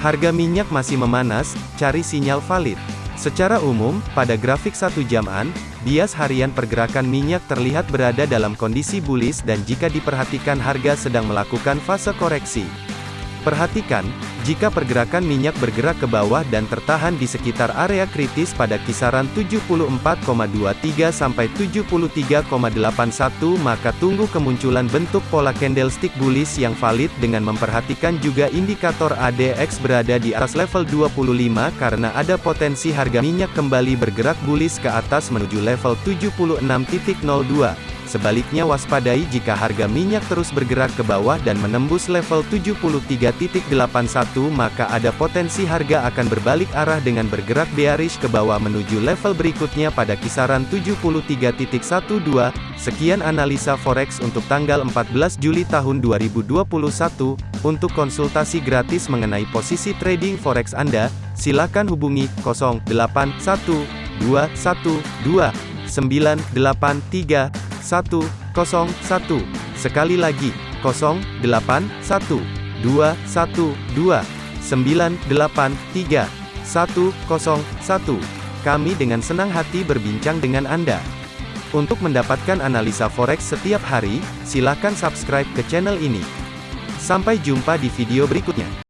Harga minyak masih memanas, cari sinyal valid. Secara umum, pada grafik satu jaman, bias harian pergerakan minyak terlihat berada dalam kondisi bullish dan jika diperhatikan harga sedang melakukan fase koreksi. Perhatikan, jika pergerakan minyak bergerak ke bawah dan tertahan di sekitar area kritis pada kisaran 74,23 sampai 73,81 maka tunggu kemunculan bentuk pola candlestick bullish yang valid dengan memperhatikan juga indikator ADX berada di atas level 25 karena ada potensi harga minyak kembali bergerak bullish ke atas menuju level 76.02. Sebaliknya waspadai jika harga minyak terus bergerak ke bawah dan menembus level 73.81 maka ada potensi harga akan berbalik arah dengan bergerak bearish ke bawah menuju level berikutnya pada kisaran 73.12. Sekian analisa forex untuk tanggal 14 Juli tahun 2021. Untuk konsultasi gratis mengenai posisi trading forex Anda, silakan hubungi 081212 983 101. Sekali lagi, 081 212 983 101. Kami dengan senang hati berbincang dengan Anda. Untuk mendapatkan analisa forex setiap hari, silakan subscribe ke channel ini. Sampai jumpa di video berikutnya.